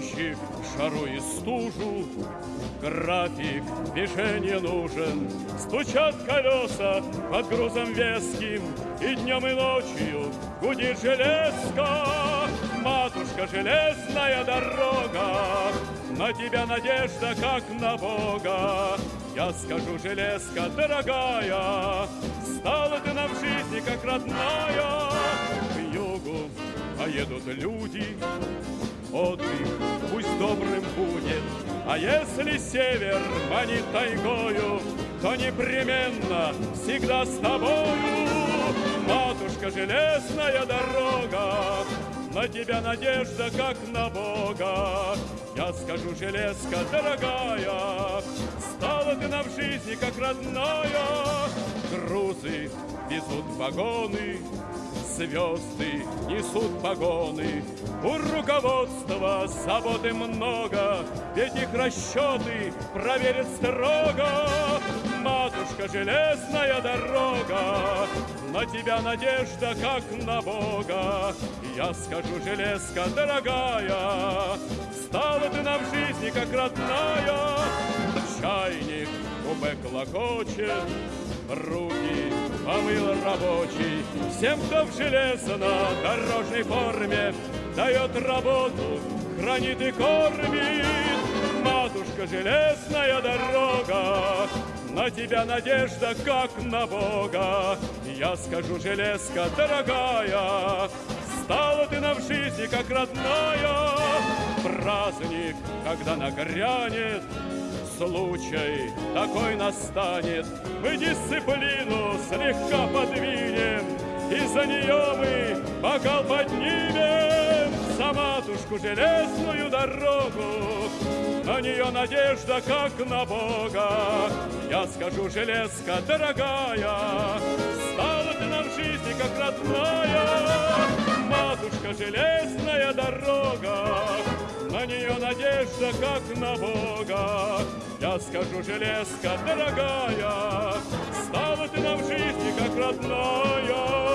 ночи, жару и стужу. График движения нужен, стучат колеса под грузом веским, и днем и ночью гудит железка. Матушка, железная дорога, на тебя надежда, как на Бога. Я скажу, железка дорогая, Стала ты нам в жизни, как родная. К югу поедут люди, Отдых добрым будет, А если север манит тайгою, То непременно всегда с тобою. Матушка, железная дорога, на тебя надежда, как на Бога. Я скажу, железка дорогая, Стала ты нам в жизни, как родная. Грузы везут вагоны, Звезды несут погоны. У руководства заботы много, Ведь их расчеты проверят строго. Матушка, железная дорога, На тебя надежда, как на Бога. Я скажу, железка дорогая, Стала ты нам в жизни, как родная. Чайник купе клокочет, Руки помыл рабочий, Всем, кто в железно-дорожной форме Дает работу, хранит и кормит. Матушка, железная дорога, На тебя надежда, как на Бога. Я скажу, железка дорогая, Стала ты нам в жизни, как родная. Праздник, когда нагрянет, случай такой настанет, мы дисциплину слегка подвинем, и за нее мы бокал поднимем за матушку железную дорогу. На нее надежда, как на Бога. Я скажу, железка дорогая, стала ты нам в жизни, как родная. Матушка, железная дорога, надежда, как на Бога. Я скажу, железка дорогая, Стала ты нам в жизни, как родная.